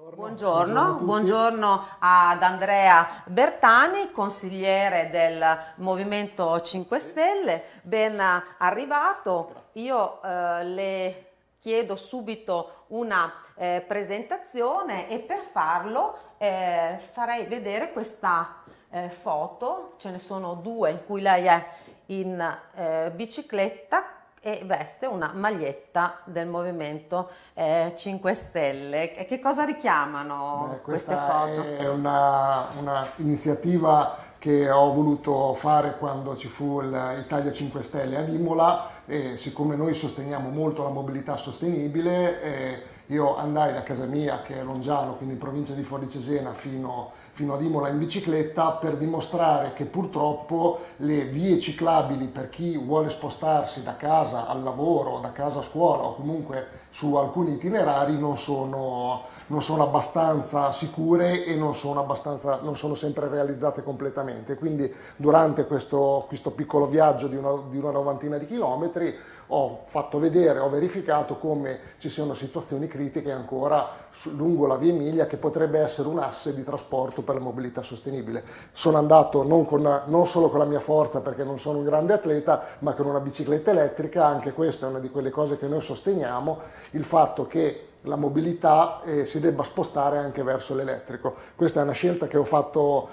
Buongiorno, buongiorno, buongiorno, ad Andrea Bertani, consigliere del Movimento 5 Stelle, ben arrivato. Io eh, le chiedo subito una eh, presentazione e per farlo eh, farei vedere questa eh, foto, ce ne sono due in cui lei è in eh, bicicletta e veste una maglietta del Movimento eh, 5 Stelle. Che cosa richiamano Beh, queste foto? È un'iniziativa che ho voluto fare quando ci fu l'Italia 5 Stelle ad Imola e siccome noi sosteniamo molto la mobilità sostenibile eh, io andai da casa mia, che è Longiano, quindi in provincia di Fuori Cesena, fino, fino ad Imola in bicicletta per dimostrare che purtroppo le vie ciclabili per chi vuole spostarsi da casa al lavoro, da casa a scuola o comunque su alcuni itinerari non sono, non sono abbastanza sicure e non sono, non sono, sempre realizzate completamente. Quindi durante questo, questo piccolo viaggio di una, di una novantina di chilometri ho fatto vedere, ho verificato come ci siano situazioni critiche ancora lungo la via Emilia che potrebbe essere un asse di trasporto per la mobilità sostenibile. Sono andato non, con, non solo con la mia forza perché non sono un grande atleta, ma con una bicicletta elettrica, anche questa è una di quelle cose che noi sosteniamo, il fatto che la mobilità eh, si debba spostare anche verso l'elettrico. Questa è una scelta che ho fatto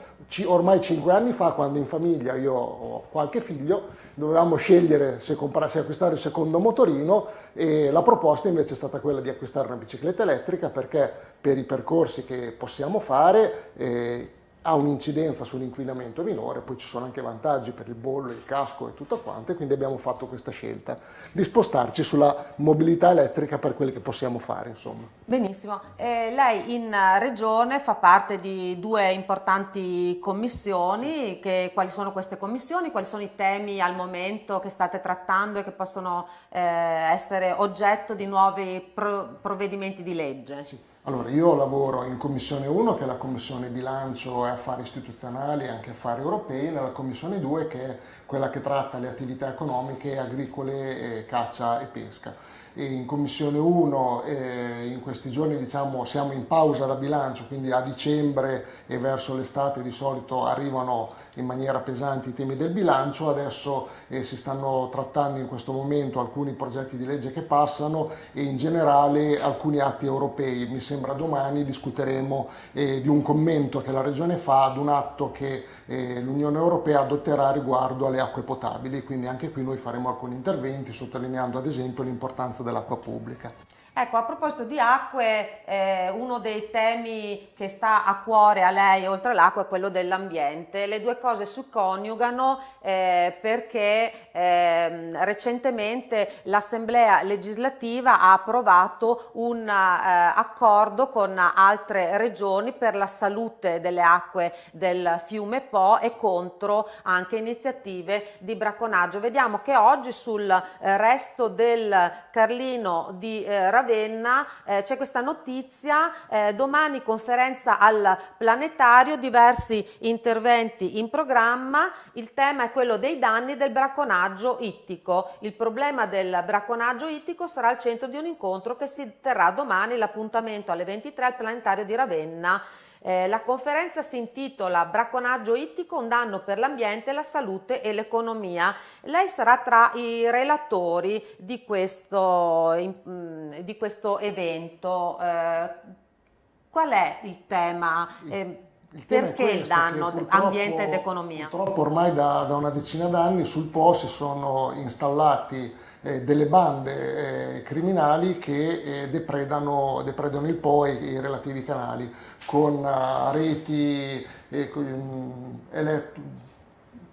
ormai cinque anni fa, quando in famiglia io ho qualche figlio, dovevamo scegliere se, se, acquistare il secondo motorino e la proposta invece è stata quella di acquistare una bicicletta elettrica perché per i percorsi che possiamo fare eh, ha un'incidenza sull'inquinamento minore, poi ci sono anche vantaggi per il bollo, il casco e tutto quanto, e quindi abbiamo fatto questa scelta di spostarci sulla mobilità elettrica per quelli che possiamo fare. Insomma. Benissimo, eh, lei in regione fa parte di due importanti commissioni, che, quali sono queste commissioni, quali sono i temi al momento che state trattando e che possono eh, essere oggetto di nuovi pro provvedimenti di legge? Sì. Allora, io lavoro in Commissione 1, che è la Commissione Bilancio e Affari Istituzionali e anche Affari Europei, nella Commissione 2, che è quella che tratta le attività economiche, agricole, caccia e pesca in Commissione 1 eh, in questi giorni diciamo, siamo in pausa da bilancio, quindi a dicembre e verso l'estate di solito arrivano in maniera pesante i temi del bilancio, adesso eh, si stanno trattando in questo momento alcuni progetti di legge che passano e in generale alcuni atti europei, mi sembra domani discuteremo eh, di un commento che la Regione fa ad un atto che eh, l'Unione Europea adotterà riguardo alle acque potabili, quindi anche qui noi faremo alcuni interventi sottolineando ad esempio l'importanza dell'acqua pubblica. Ecco, a proposito di acque, eh, uno dei temi che sta a cuore a lei, oltre all'acqua, è quello dell'ambiente. Le due cose si coniugano eh, perché eh, recentemente l'Assemblea legislativa ha approvato un eh, accordo con altre regioni per la salute delle acque del fiume Po e contro anche iniziative di bracconaggio. Vediamo che oggi sul eh, resto del Carlino di eh, Ravenna Ravenna eh, c'è questa notizia, eh, domani conferenza al planetario, diversi interventi in programma, il tema è quello dei danni del bracconaggio ittico. Il problema del bracconaggio ittico sarà al centro di un incontro che si terrà domani, l'appuntamento alle 23 al planetario di Ravenna. Eh, la conferenza si intitola Bracconaggio ittico, un danno per l'ambiente, la salute e l'economia. Lei sarà tra i relatori di questo, mm, di questo evento. Eh, qual è il tema? Eh, il perché questo, il danno ambiente ed economia? Purtroppo ormai da, da una decina d'anni sul Po si sono installati eh, delle bande eh, criminali che eh, depredano, depredano, il Po e i relativi canali con uh, reti um,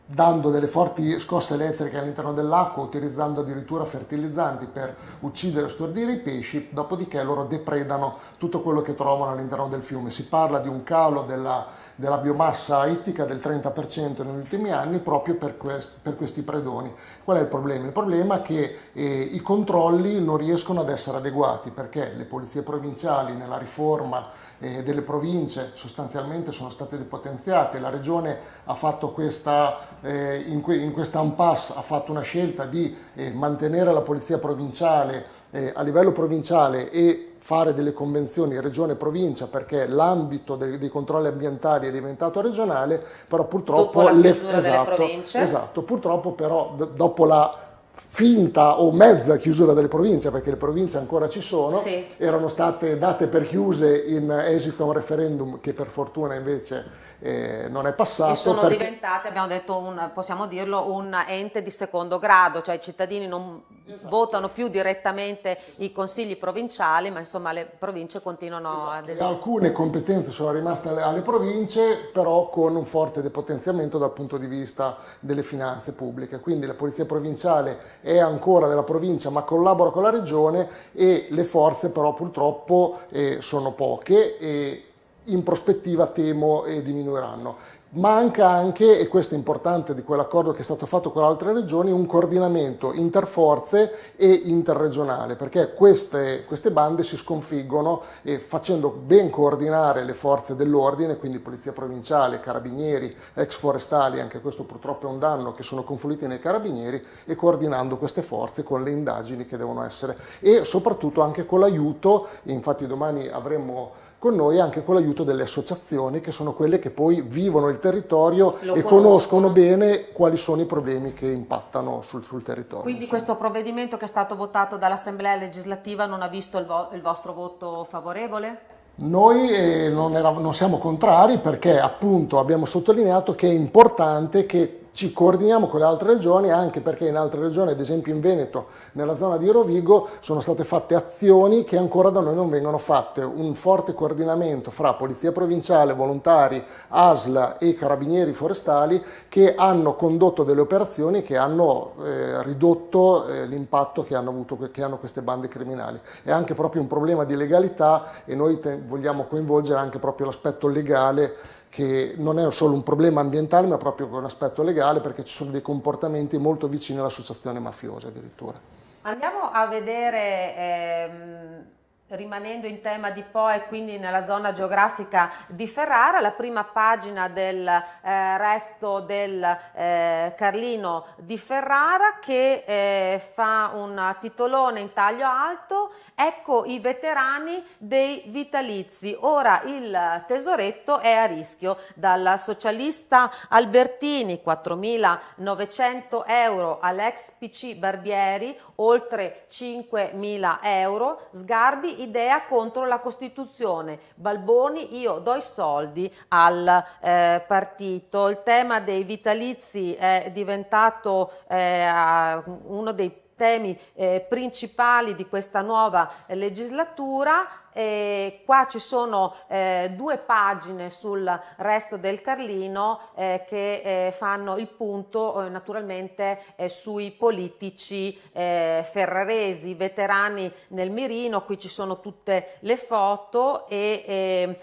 dando delle forti scosse elettriche all'interno dell'acqua, utilizzando addirittura fertilizzanti per uccidere e stordire i pesci, dopodiché loro depredano tutto quello che trovano all'interno del fiume. Si parla di un calo della della biomassa ittica del 30% negli ultimi anni proprio per, quest, per, questi predoni. Qual è il problema? Il problema è che eh, i controlli non riescono ad essere adeguati perché le polizie provinciali nella riforma eh, delle province sostanzialmente sono state depotenziate, la regione ha fatto questa, eh, in, que, in questa impasse ha fatto una scelta di eh, mantenere la polizia provinciale eh, a livello provinciale e fare delle convenzioni regione-provincia perché l'ambito dei, dei, controlli ambientali è diventato regionale, però purtroppo... Le, esatto, esatto, purtroppo però dopo la finta o mezza chiusura delle province, perché le province ancora ci sono, sì. erano state date per chiuse in esito a un referendum che per fortuna invece eh, non è passato. E sono perché... diventate, abbiamo detto, un, possiamo dirlo, un ente di secondo grado, cioè i cittadini non esatto. votano più direttamente i consigli provinciali, ma insomma le province continuano esatto. ad esistere. Alcune competenze sono rimaste alle, alle province, però con un forte depotenziamento dal punto di vista delle finanze pubbliche, quindi la polizia provinciale è ancora della provincia ma collabora con la regione e le forze però purtroppo eh, sono poche e in prospettiva temo e diminuiranno. Manca anche, e questo è importante di quell'accordo che è stato fatto con altre regioni, un coordinamento interforze e interregionale, perché queste, queste bande si sconfiggono e facendo ben coordinare le forze dell'ordine, quindi Polizia Provinciale, Carabinieri, ex forestali, anche questo purtroppo è un danno, che sono confluiti nei Carabinieri, e coordinando queste forze con le indagini che devono essere, e soprattutto anche con l'aiuto, infatti domani avremo con noi anche con l'aiuto delle associazioni che sono quelle che poi vivono il territorio Lo e conoscono. conoscono bene quali sono i problemi che impattano sul, sul territorio. Quindi insomma. questo provvedimento che è stato votato dall'Assemblea legislativa non ha visto il, vo il vostro voto favorevole? Noi eh, non, era, non siamo contrari perché appunto abbiamo sottolineato che è importante che ci coordiniamo con le altre regioni anche perché in altre regioni, ad esempio in Veneto, nella zona di Rovigo, sono state fatte azioni che ancora da noi non vengono fatte. Un forte coordinamento fra Polizia Provinciale, volontari, ASLA e Carabinieri Forestali che hanno condotto delle operazioni che hanno eh, ridotto eh, l'impatto che hanno avuto che hanno queste bande criminali. È anche proprio un problema di legalità e noi vogliamo coinvolgere anche proprio l'aspetto legale che non è solo un problema ambientale ma proprio un aspetto legale perché ci sono dei comportamenti molto vicini all'associazione mafiosa addirittura. Andiamo a vedere ehm rimanendo in tema di Po e quindi nella zona geografica di Ferrara, la prima pagina del eh, resto del eh, Carlino di Ferrara che eh, fa un titolone in taglio alto, ecco i veterani dei vitalizi, ora il tesoretto è a rischio, dal socialista Albertini 4.900 euro all'ex PC Barbieri oltre 5.000 euro, Sgarbi idea contro la Costituzione. Balboni, io do i soldi al eh, partito. Il tema dei vitalizi è diventato eh, uno dei temi eh, principali di questa nuova eh, legislatura. E qua ci sono eh, due pagine sul resto del Carlino eh, che eh, fanno il punto naturalmente sui politici ferraresi, veterani nel mirino, qui ci sono tutte le foto e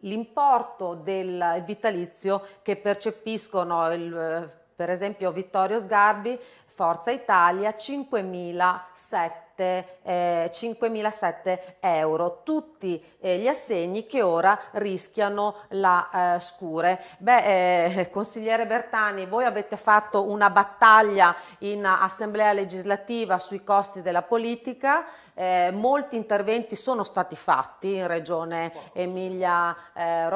l'importo del vitalizio che percepiscono il, per esempio Vittorio Sgarbi Forza Italia 5.007 eh, 5.007 euro, tutti eh, gli assegni che ora rischiano la eh, scure. Beh, eh, consigliere Bertani, voi avete fatto una battaglia in assemblea legislativa sui costi della politica, eh, molti interventi sono stati fatti in regione Emilia eh,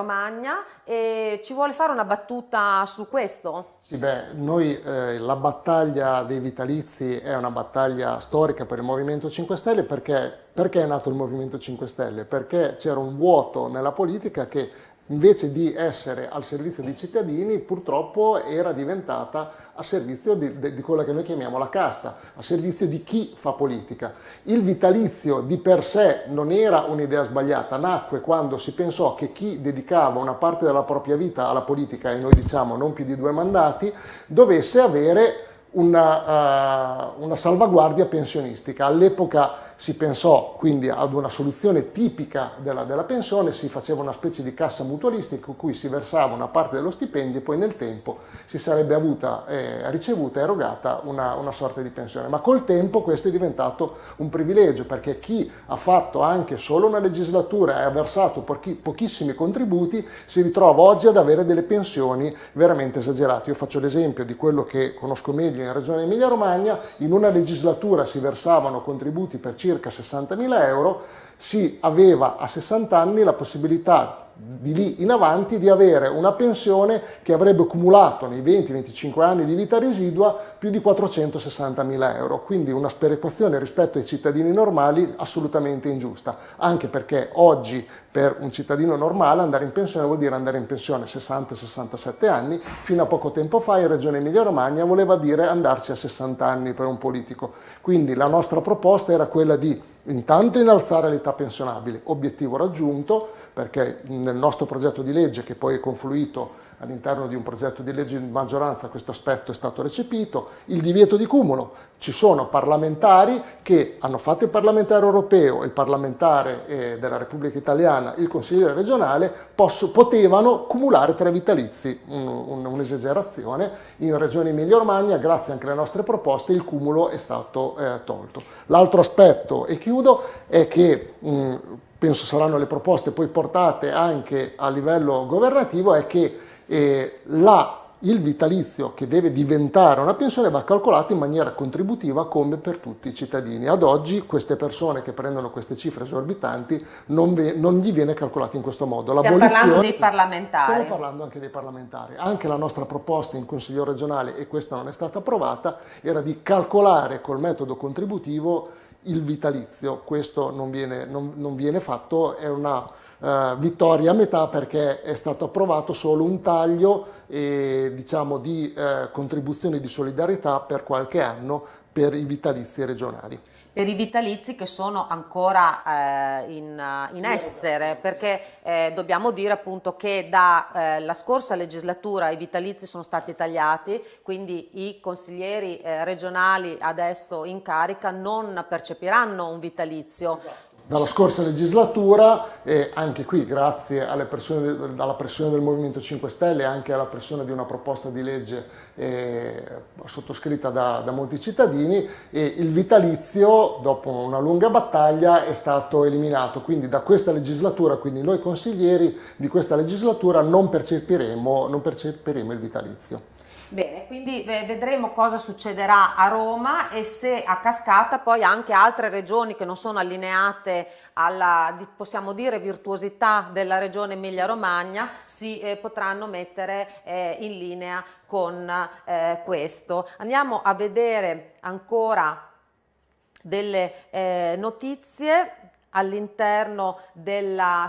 e ci vuole fare una battuta su questo? Sì, beh, noi la battaglia dei vitalizi è una battaglia storica per il Movimento 5 Stelle perché, perché è nato il Movimento 5 Stelle? Perché c'era un vuoto nella politica che invece di essere al servizio dei cittadini purtroppo era diventata a servizio di, di, quella che noi chiamiamo la casta, a servizio di chi fa politica. Il vitalizio di per sé non era un'idea sbagliata, nacque quando si pensò che chi dedicava una parte della propria vita alla politica, e noi diciamo non più di due mandati, dovesse avere una, uh, una salvaguardia pensionistica. All'epoca si pensò quindi ad una soluzione tipica della, della, pensione, si faceva una specie di cassa mutualistica in cui si versava una parte dello stipendio e poi nel tempo si sarebbe avuta eh, ricevuta erogata una, una, sorta di pensione. Ma col tempo questo è diventato un privilegio perché chi ha fatto anche solo una legislatura e ha versato pochi, pochissimi contributi si ritrova oggi ad avere delle pensioni veramente esagerate. Io faccio l'esempio di quello che conosco meglio in Regione Emilia Romagna, in una legislatura si versavano contributi per circa circa 60.000 euro, si aveva a 60 anni la possibilità di lì in avanti di avere una pensione che avrebbe accumulato nei 20-25 anni di vita residua più di 460 mila euro, quindi una sperequazione rispetto ai cittadini normali assolutamente ingiusta, anche perché oggi per un cittadino normale andare in pensione vuol dire andare in pensione a 60-67 anni, fino a poco tempo fa in Regione Emilia Romagna voleva dire andarci a 60 anni per un politico, quindi la nostra proposta era quella di intanto innalzare l'età pensionabile, obiettivo raggiunto perché nel nostro progetto di legge che poi è confluito all'interno di un progetto di legge di maggioranza questo aspetto è stato recepito, il divieto di cumulo, ci sono parlamentari che hanno fatto il parlamentare europeo, il parlamentare eh, della Repubblica Italiana, il consigliere regionale, posso, potevano cumulare tre vitalizi, un'esagerazione, un, in Regione Emilia Romagna grazie anche alle nostre proposte il cumulo è stato eh, tolto. L'altro aspetto, e chiudo, è che mh, penso saranno le proposte poi portate anche a livello governativo, è che eh, la, il vitalizio che deve diventare una pensione va calcolato in maniera contributiva come per tutti i cittadini. Ad oggi queste persone che prendono queste cifre esorbitanti non, ve, non gli viene calcolato in questo modo. Stiamo parlando dei parlamentari. Stiamo parlando anche dei parlamentari. Anche la nostra proposta in Consiglio regionale, e questa non è stata approvata, era di calcolare col metodo contributivo il vitalizio, questo non viene, non, non viene fatto, è una uh, vittoria a metà perché è stato approvato solo un taglio e, diciamo, di uh, contribuzioni di solidarietà per qualche anno per i vitalizi regionali. Per i vitalizi che sono ancora eh, in, in, essere perché eh, dobbiamo dire appunto che dalla eh, scorsa legislatura i vitalizi sono stati tagliati quindi i consiglieri eh, regionali adesso in carica non percepiranno un vitalizio. Esatto dalla scorsa legislatura e anche qui grazie pressione, alla pressione del Movimento 5 Stelle e anche alla pressione di una proposta di legge eh, sottoscritta da, da, molti cittadini il vitalizio dopo una lunga battaglia è stato eliminato quindi da questa legislatura quindi noi consiglieri di questa legislatura non percepiremo, non percepiremo il vitalizio. Bene, quindi vedremo cosa succederà a Roma e se a cascata poi anche altre regioni che non sono allineate alla, possiamo dire, virtuosità della regione Emilia-Romagna si eh, potranno mettere eh, in linea con eh, questo. Andiamo a vedere ancora delle eh, notizie all'interno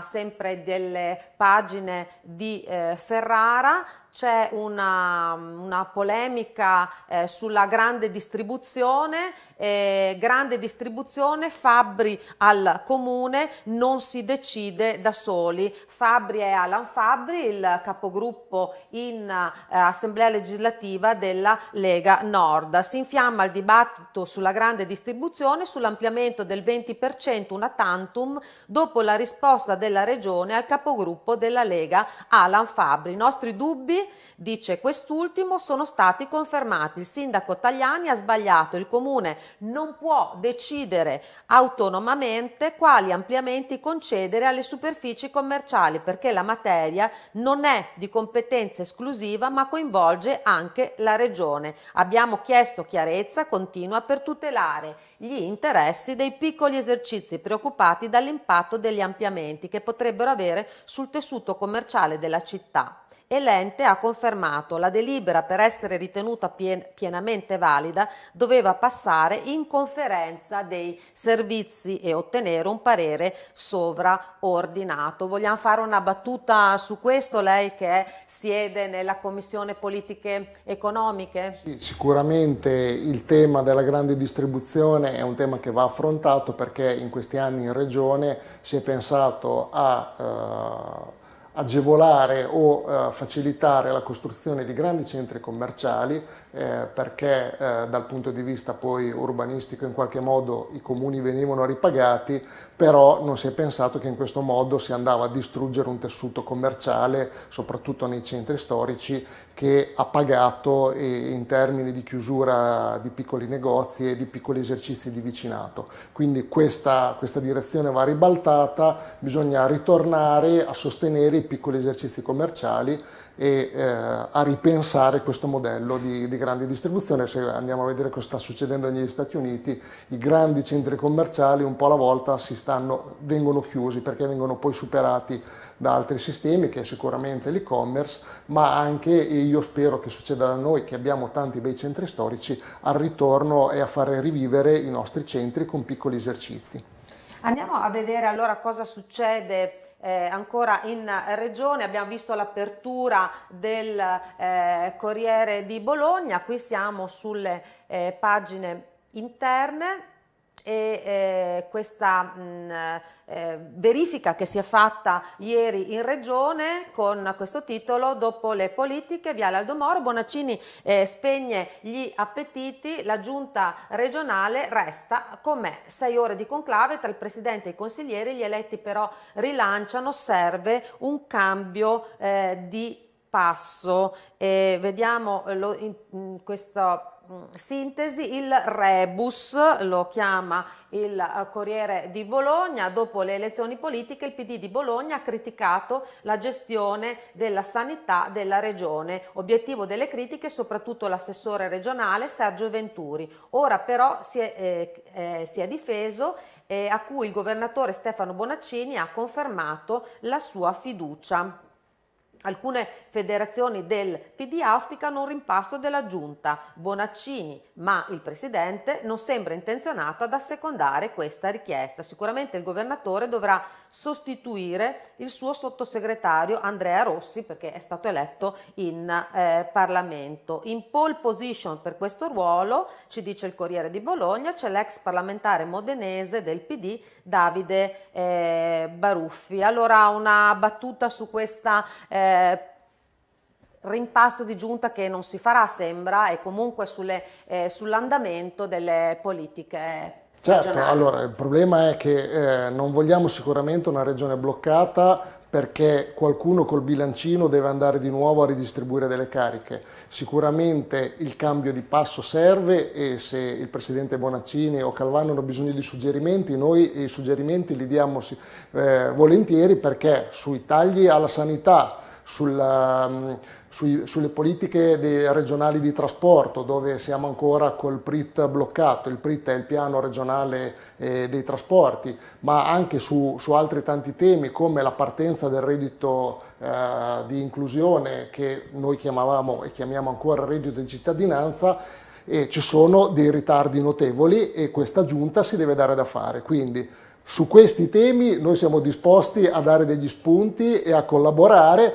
sempre delle pagine di eh, Ferrara c'è una, una, polemica eh, sulla grande distribuzione, eh, grande distribuzione, Fabbri al comune non si decide da soli, Fabbri è Alan Fabbri, il capogruppo in eh, assemblea legislativa della Lega Nord. Si infiamma il dibattito sulla grande distribuzione, sull'ampliamento del 20% una tantum dopo la risposta della regione al capogruppo della Lega Alan Fabbri. I nostri dubbi dice quest'ultimo sono stati confermati. Il sindaco Tagliani ha sbagliato, il comune non può decidere autonomamente quali ampliamenti concedere alle superfici commerciali perché la materia non è di competenza esclusiva ma coinvolge anche la regione. Abbiamo chiesto chiarezza continua per tutelare gli interessi dei piccoli esercizi preoccupati dall'impatto degli ampliamenti che potrebbero avere sul tessuto commerciale della città e l'ente ha confermato la delibera per essere ritenuta pien pienamente valida doveva passare in conferenza dei servizi e ottenere un parere sovraordinato. Vogliamo fare una battuta su questo, lei che siede nella Commissione Politiche Economiche? Sì, sicuramente il tema della grande distribuzione è un tema che va affrontato perché in questi anni in Regione si è pensato a... Uh, agevolare o eh, facilitare la costruzione di grandi centri commerciali eh, perché eh, dal punto di vista poi urbanistico in qualche modo i comuni venivano ripagati però non si è pensato che in questo modo si andava a distruggere un tessuto commerciale soprattutto nei centri storici che ha pagato in termini di chiusura di piccoli negozi e di piccoli esercizi di vicinato. Quindi questa, questa direzione va ribaltata, bisogna ritornare a sostenere i piccoli esercizi commerciali e eh, a ripensare questo modello di, di, grande distribuzione. Se andiamo a vedere cosa sta succedendo negli Stati Uniti, i grandi centri commerciali un po' alla volta stanno, vengono chiusi perché vengono poi superati da altri sistemi che è sicuramente l'e-commerce, ma anche, e io spero che succeda da noi che abbiamo tanti bei centri storici, al ritorno e a fare rivivere i nostri centri con piccoli esercizi. Andiamo a vedere allora cosa succede eh, ancora in regione, abbiamo visto l'apertura del eh, Corriere di Bologna, qui siamo sulle eh, pagine interne e eh, questa mh, eh, verifica che si è fatta ieri in regione con questo titolo dopo le politiche Viale Aldomoro Bonaccini eh, spegne gli appetiti la giunta regionale resta com'è. Sei ore di conclave tra il presidente e i consiglieri gli eletti però rilanciano serve un cambio eh, di passo. Vediamo lo, in, in questo Mm, sintesi, il rebus lo chiama il eh, Corriere di Bologna, dopo le elezioni politiche il PD di Bologna ha criticato la gestione della sanità della regione, obiettivo delle critiche soprattutto l'assessore regionale Sergio Venturi, ora però si è, eh, eh, si è difeso eh, a cui il governatore Stefano Bonaccini ha confermato la sua fiducia. Alcune federazioni del PD auspicano un rimpasto della giunta Bonaccini, ma il presidente non sembra intenzionato ad assecondare questa richiesta. Sicuramente il governatore dovrà sostituire il suo sottosegretario Andrea Rossi perché è stato eletto in eh, Parlamento. In pole position per questo ruolo, ci dice il Corriere di Bologna, c'è l'ex parlamentare modenese del PD Davide eh, Baruffi. Allora una battuta su questa eh, rimpasto di giunta che non si farà sembra e comunque eh, sull'andamento delle politiche Certo, regionali. allora il problema è che eh, non vogliamo sicuramente una regione bloccata perché qualcuno col bilancino deve andare di nuovo a ridistribuire delle cariche. Sicuramente il cambio di passo serve e se il Presidente Bonaccini o Calvano hanno bisogno di suggerimenti, noi i suggerimenti li diamo eh, volentieri perché sui tagli alla sanità, sulla, um, sui, sulle politiche regionali di trasporto dove siamo ancora col PRIT bloccato, il PRIT è il piano regionale eh, dei trasporti, ma anche su, su, altri tanti temi come la partenza del reddito eh, di inclusione che noi chiamavamo e chiamiamo ancora reddito di cittadinanza, e ci sono dei ritardi notevoli e questa giunta si deve dare da fare. Quindi su questi temi noi siamo disposti a dare degli spunti e a collaborare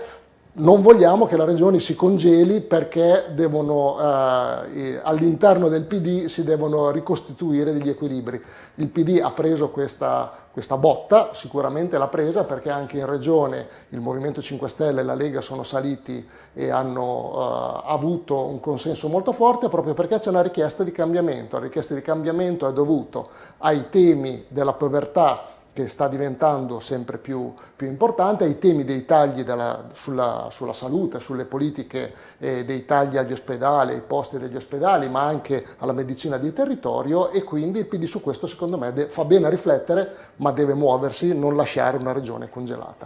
non vogliamo che la Regione si congeli perché eh, all'interno del PD si devono ricostituire degli equilibri. Il PD ha preso questa, questa botta, sicuramente l'ha presa perché anche in Regione il Movimento 5 Stelle e la Lega sono saliti e hanno eh, avuto un consenso molto forte proprio perché c'è una richiesta di cambiamento. La richiesta di cambiamento è dovuta ai temi della povertà che sta diventando sempre più, più importante, ai temi dei tagli della, sulla, sulla, salute, sulle politiche eh, dei tagli agli ospedali, ai posti degli ospedali, ma anche alla medicina di territorio e quindi il PD su questo secondo me fa bene a riflettere, ma deve muoversi, non lasciare una regione congelata.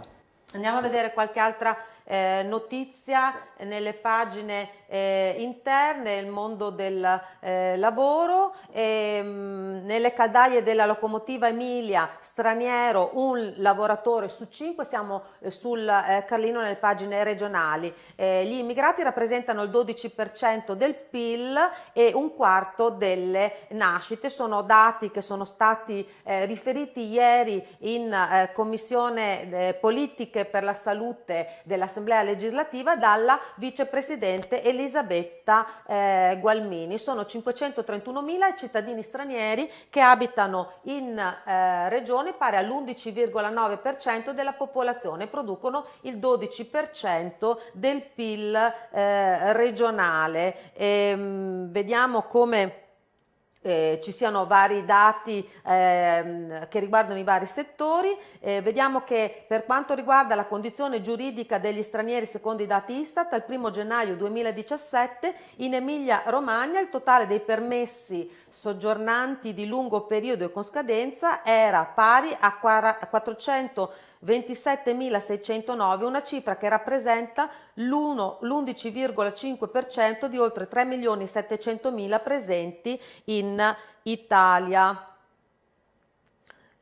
Andiamo a vedere qualche altra eh, notizia nelle pagine eh, interne, il mondo del eh, lavoro, e, mh, mm, nelle caldaie della locomotiva Emilia, straniero, un lavoratore su cinque, siamo eh, sul eh, Carlino nelle pagine regionali. Eh, gli immigrati rappresentano il 12% del PIL e un quarto delle nascite, sono dati che sono stati riferiti ieri in Commissione Politiche per la Salute dell'Assemblea legislativa dalla vicepresidente Elisabetta eh, Gualmini. Sono 531.000 i cittadini stranieri che abitano in eh, regione pari all'11,9% della popolazione, producono il 12% del PIL eh, regionale. E, ehm, mh, vediamo come eh, ci siano vari dati eh, che riguardano i vari settori. Eh, vediamo che per quanto riguarda la condizione giuridica degli stranieri secondo i dati Istat, al 1 gennaio 2017 in Emilia Romagna il totale dei permessi soggiornanti di lungo periodo e con scadenza era pari a 400 27.609, una cifra che rappresenta l'11,5% di oltre 3.700.000 presenti in Italia.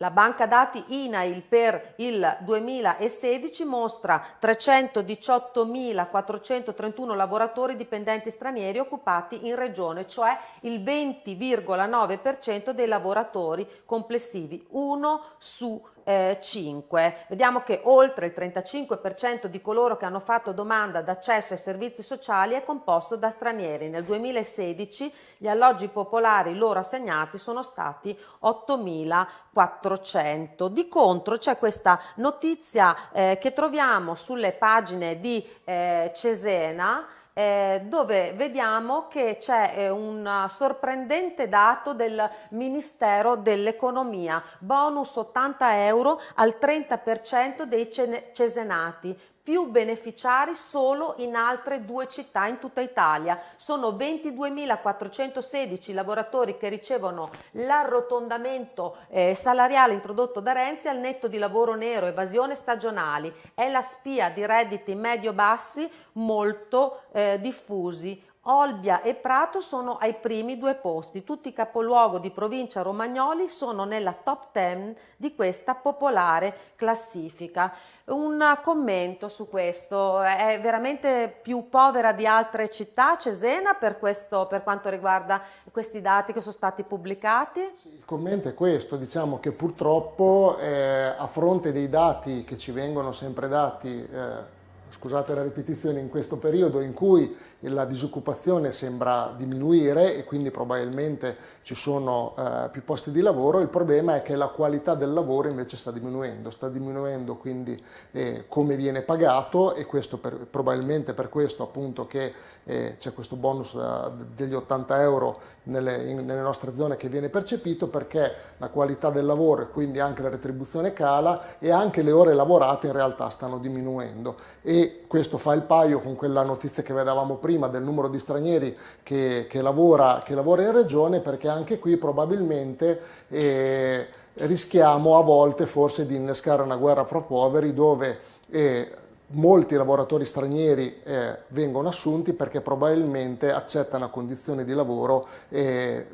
La banca dati INAIL per il 2016 mostra 318.431 lavoratori dipendenti stranieri occupati in regione, cioè il 20,9% dei lavoratori complessivi, uno su eh, 5. Vediamo che oltre il 35% di coloro che hanno fatto domanda d'accesso ai servizi sociali è composto da stranieri. Nel 2016 gli alloggi popolari loro assegnati sono stati 8.400. Di contro c'è questa notizia eh, che troviamo sulle pagine di eh, Cesena eh, dove vediamo che c'è eh, un sorprendente dato del Ministero dell'Economia, bonus 80 euro al 30% dei cesenati, più beneficiari solo in altre due città in tutta Italia. Sono 22.416 lavoratori che ricevono l'arrotondamento eh, salariale introdotto da Renzi al netto di lavoro nero, evasione stagionali. È la spia di redditi medio-bassi molto eh, diffusi. Olbia e Prato sono ai primi due posti, tutti i capoluogo di provincia romagnoli sono nella top 10 di questa popolare classifica. Un commento su questo, è veramente più povera di altre città Cesena per, questo, per quanto riguarda questi dati che sono stati pubblicati? il commento è questo, diciamo che purtroppo eh, a fronte dei dati che ci vengono sempre dati eh, scusate la ripetizione, in questo periodo in cui la disoccupazione sembra diminuire e quindi probabilmente ci sono eh, più posti di lavoro, il problema è che la qualità del lavoro invece sta diminuendo, sta diminuendo quindi eh, come viene pagato e questo per, probabilmente per questo appunto che eh, c'è questo bonus uh, degli 80 euro nelle, in, nelle, nostre zone che viene percepito perché la qualità del lavoro e quindi anche la retribuzione cala e anche le ore lavorate in realtà stanno diminuendo. E questo fa il paio con quella notizia che vedevamo prima del numero di stranieri che, che, lavora, che lavora, in regione perché anche qui probabilmente eh, rischiamo a volte forse di innescare una guerra pro poveri dove eh, molti lavoratori stranieri eh, vengono assunti perché probabilmente accettano condizioni di lavoro eh,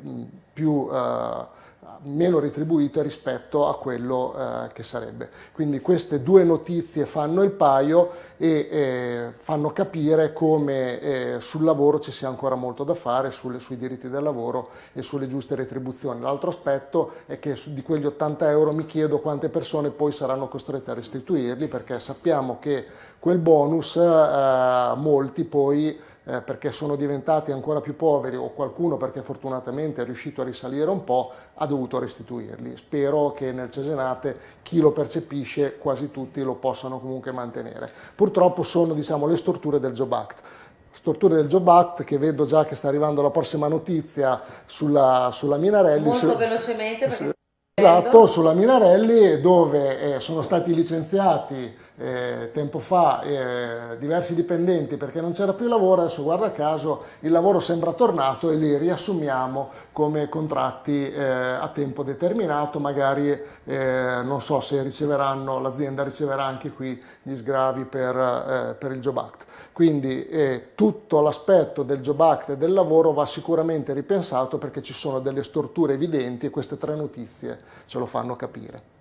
più eh, meno retribuite rispetto a quello eh, che sarebbe. Quindi queste due notizie fanno il paio e eh, fanno capire come eh, sul lavoro ci sia ancora molto da fare, sulle, sui diritti del lavoro e sulle giuste retribuzioni. L'altro aspetto è che su, di quegli 80 euro mi chiedo quante persone poi saranno costrette a restituirli perché sappiamo che quel bonus eh, molti poi eh, perché sono diventati ancora più poveri o qualcuno perché fortunatamente è riuscito a risalire un po', ha dovuto restituirli. Spero che nel Cesenate chi lo percepisce, quasi tutti, lo possano comunque mantenere. Purtroppo sono diciamo, le storture del Job Act storture del Job Act che vedo già che sta arrivando la prossima notizia sulla, sulla Minarelli. Molto velocemente perché Esatto, sulla Minarelli dove eh, sono stati licenziati eh, tempo fa eh, diversi dipendenti perché non c'era più lavoro, adesso guarda caso il lavoro sembra tornato e li riassumiamo come contratti eh, a tempo determinato, magari eh, non so se riceveranno, l'azienda riceverà anche qui gli sgravi per, eh, per il Job Act. Quindi eh, tutto l'aspetto del Job Act e del lavoro va sicuramente ripensato perché ci sono delle storture evidenti e queste tre notizie ce lo fanno capire.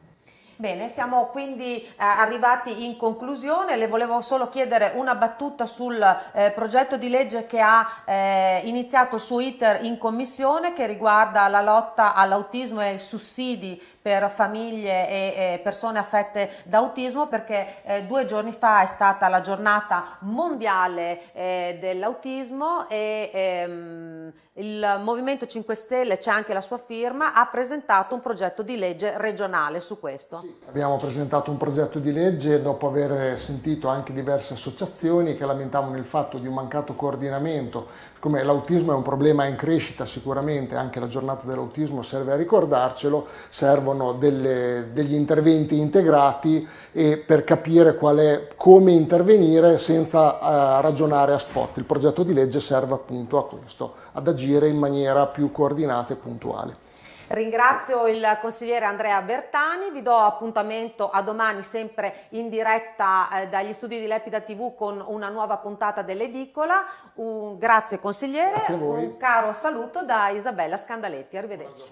Bene, siamo quindi eh, arrivati in conclusione, le volevo solo chiedere una battuta sul eh, progetto di legge che ha eh, iniziato su ITER in commissione che riguarda la lotta all'autismo e ai sussidi per famiglie e, e persone affette da autismo perché eh, due giorni fa è stata la giornata mondiale eh, dell'autismo e ehm, il Movimento 5 Stelle, c'è anche la sua firma, ha presentato un progetto di legge regionale su questo. Sì, abbiamo presentato un progetto di legge dopo aver sentito anche diverse associazioni che lamentavano il fatto di un mancato coordinamento. Siccome l'autismo è un problema in crescita sicuramente, anche la giornata dell'autismo serve a ricordarcelo, servono delle, degli interventi integrati e per capire è, come intervenire senza uh, ragionare a spot. Il progetto di legge serve appunto a questo, ad agire in maniera più coordinata e puntuale. Ringrazio il consigliere Andrea Bertani, vi do appuntamento a domani sempre in diretta eh, dagli studi di Lepida TV con una nuova puntata dell'edicola. Un, grazie consigliere, Grazie un caro saluto da Isabella Scandaletti, arrivederci.